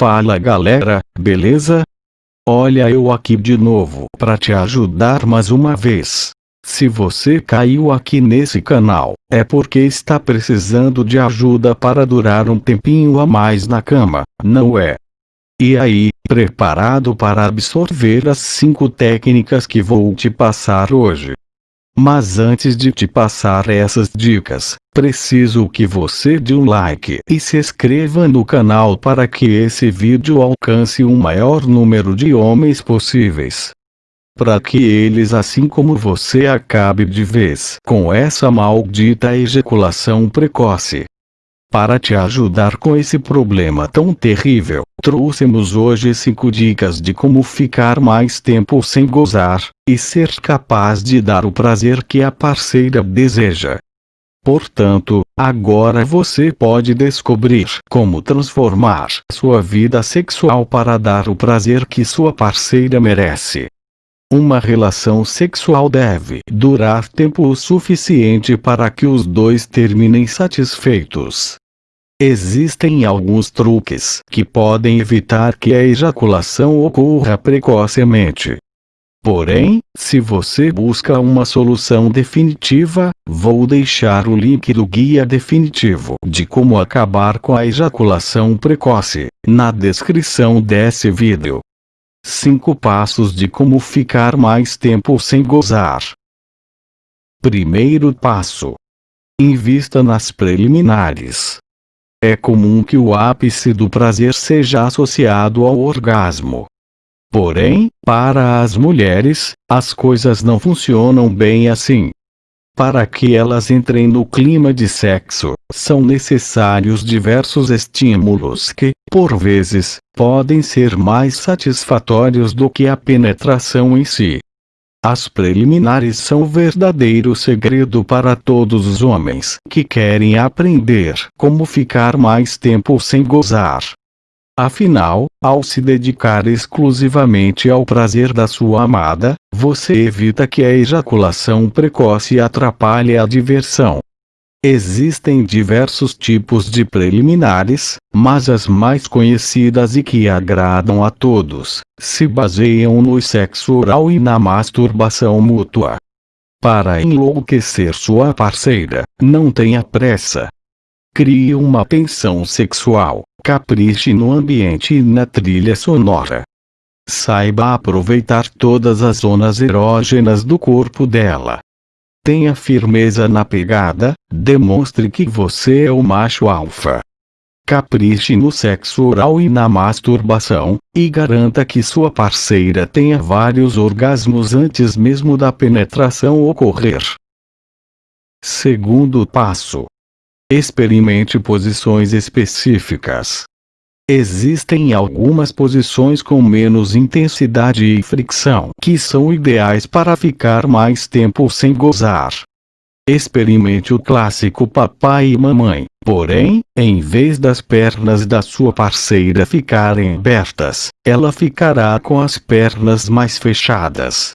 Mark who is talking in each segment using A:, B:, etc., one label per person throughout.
A: Fala galera, beleza? Olha eu aqui de novo para te ajudar mais uma vez. Se você caiu aqui nesse canal, é porque está precisando de ajuda para durar um tempinho a mais na cama, não é? E aí, preparado para absorver as 5 técnicas que vou te passar hoje? Mas antes de te passar essas dicas, preciso que você dê um like e se inscreva no canal para que esse vídeo alcance o maior número de homens possíveis. Para que eles assim como você acabe de vez com essa maldita ejaculação precoce. Para te ajudar com esse problema tão terrível, trouxemos hoje 5 dicas de como ficar mais tempo sem gozar, e ser capaz de dar o prazer que a parceira deseja. Portanto, agora você pode descobrir como transformar sua vida sexual para dar o prazer que sua parceira merece. Uma relação sexual deve durar tempo o suficiente para que os dois terminem satisfeitos. Existem alguns truques que podem evitar que a ejaculação ocorra precocemente. Porém, se você busca uma solução definitiva, vou deixar o link do guia definitivo de como acabar com a ejaculação precoce, na descrição desse vídeo. 5 passos de como ficar mais tempo sem gozar. Primeiro passo. Invista nas preliminares. É comum que o ápice do prazer seja associado ao orgasmo. Porém, para as mulheres, as coisas não funcionam bem assim. Para que elas entrem no clima de sexo, são necessários diversos estímulos que, por vezes, podem ser mais satisfatórios do que a penetração em si. As preliminares são o verdadeiro segredo para todos os homens que querem aprender como ficar mais tempo sem gozar. Afinal, ao se dedicar exclusivamente ao prazer da sua amada, você evita que a ejaculação precoce atrapalhe a diversão. Existem diversos tipos de preliminares, mas as mais conhecidas e que agradam a todos, se baseiam no sexo oral e na masturbação mútua. Para enlouquecer sua parceira, não tenha pressa. Crie uma tensão sexual, capriche no ambiente e na trilha sonora. Saiba aproveitar todas as zonas erógenas do corpo dela. Tenha firmeza na pegada, demonstre que você é o macho alfa. Capriche no sexo oral e na masturbação, e garanta que sua parceira tenha vários orgasmos antes mesmo da penetração ocorrer. Segundo passo. Experimente posições específicas. Existem algumas posições com menos intensidade e fricção que são ideais para ficar mais tempo sem gozar. Experimente o clássico papai e mamãe, porém, em vez das pernas da sua parceira ficarem abertas, ela ficará com as pernas mais fechadas.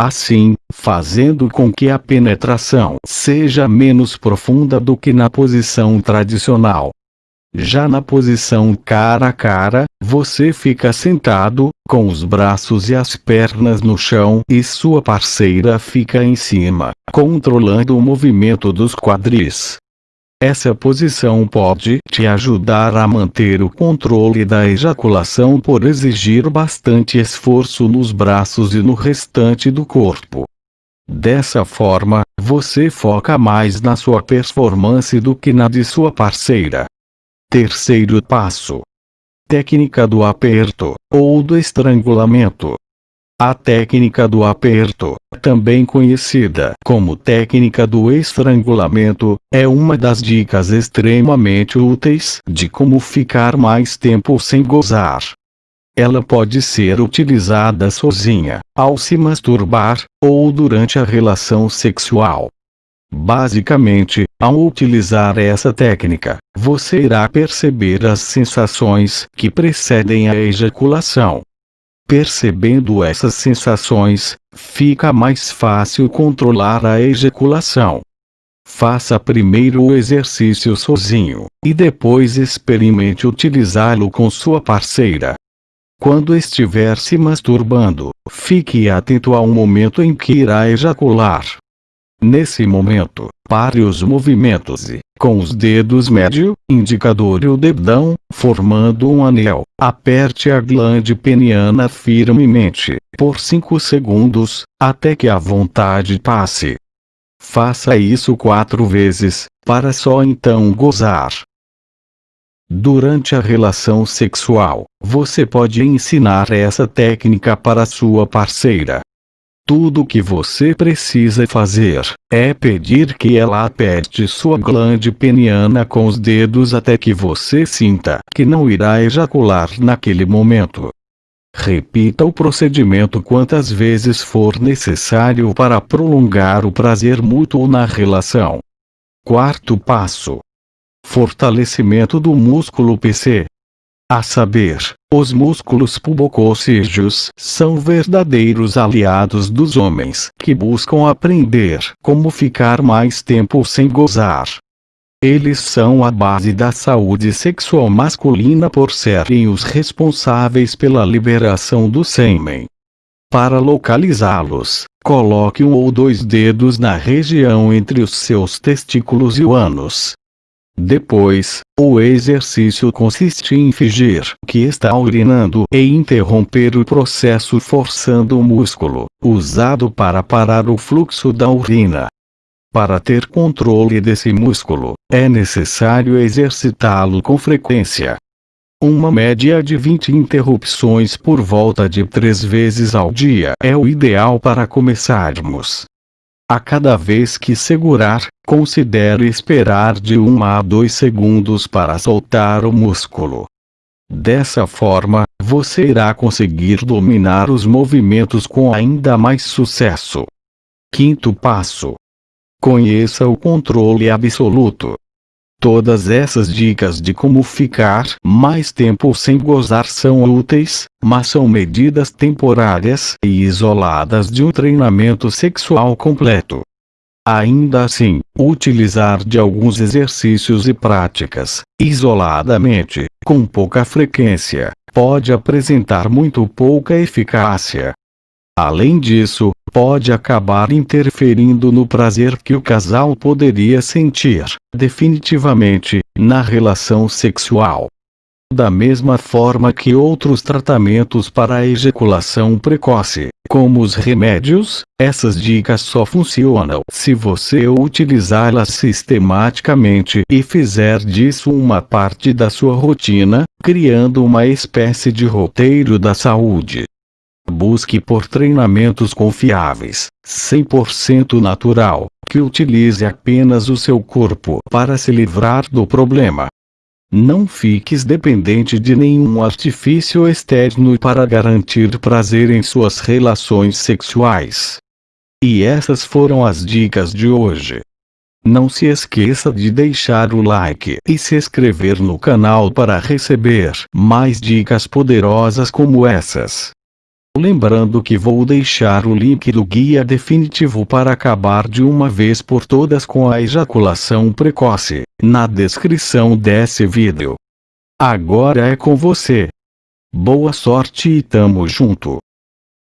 A: Assim, fazendo com que a penetração seja menos profunda do que na posição tradicional. Já na posição cara a cara, você fica sentado, com os braços e as pernas no chão e sua parceira fica em cima, controlando o movimento dos quadris. Essa posição pode te ajudar a manter o controle da ejaculação por exigir bastante esforço nos braços e no restante do corpo. Dessa forma, você foca mais na sua performance do que na de sua parceira. Terceiro passo. Técnica do aperto, ou do estrangulamento. A técnica do aperto, também conhecida como técnica do estrangulamento, é uma das dicas extremamente úteis de como ficar mais tempo sem gozar. Ela pode ser utilizada sozinha, ao se masturbar, ou durante a relação sexual. Basicamente, ao utilizar essa técnica, você irá perceber as sensações que precedem a ejaculação. Percebendo essas sensações, fica mais fácil controlar a ejaculação. Faça primeiro o exercício sozinho, e depois experimente utilizá-lo com sua parceira. Quando estiver se masturbando, fique atento ao momento em que irá ejacular. Nesse momento, pare os movimentos e, com os dedos médio, indicador e o dedão, formando um anel, aperte a glande peniana firmemente, por 5 segundos, até que a vontade passe. Faça isso quatro vezes, para só então gozar. Durante a relação sexual, você pode ensinar essa técnica para sua parceira. Tudo o que você precisa fazer é pedir que ela aperte sua glande peniana com os dedos até que você sinta que não irá ejacular naquele momento. Repita o procedimento quantas vezes for necessário para prolongar o prazer mútuo na relação. Quarto passo: Fortalecimento do músculo PC. A saber, os músculos pubococígeos são verdadeiros aliados dos homens que buscam aprender como ficar mais tempo sem gozar. Eles são a base da saúde sexual masculina por serem os responsáveis pela liberação do sêmen. Para localizá-los, coloque um ou dois dedos na região entre os seus testículos e o ânus. Depois, o exercício consiste em fingir que está urinando e interromper o processo forçando o músculo, usado para parar o fluxo da urina. Para ter controle desse músculo, é necessário exercitá-lo com frequência. Uma média de 20 interrupções por volta de 3 vezes ao dia é o ideal para começarmos. A cada vez que segurar, considere esperar de 1 a 2 segundos para soltar o músculo. Dessa forma, você irá conseguir dominar os movimentos com ainda mais sucesso. Quinto passo: Conheça o controle absoluto. Todas essas dicas de como ficar mais tempo sem gozar são úteis, mas são medidas temporárias e isoladas de um treinamento sexual completo. Ainda assim, utilizar de alguns exercícios e práticas, isoladamente, com pouca frequência, pode apresentar muito pouca eficácia. Além disso, pode acabar interferindo no prazer que o casal poderia sentir, definitivamente, na relação sexual. Da mesma forma que outros tratamentos para a ejaculação precoce, como os remédios, essas dicas só funcionam se você utilizá-las sistematicamente e fizer disso uma parte da sua rotina, criando uma espécie de roteiro da saúde. Busque por treinamentos confiáveis, 100% natural, que utilize apenas o seu corpo para se livrar do problema. Não fiques dependente de nenhum artifício externo para garantir prazer em suas relações sexuais. E essas foram as dicas de hoje. Não se esqueça de deixar o like e se inscrever no canal para receber mais dicas poderosas como essas. Lembrando que vou deixar o link do guia definitivo para acabar de uma vez por todas com a ejaculação precoce, na descrição desse vídeo. Agora é com você. Boa sorte e tamo junto.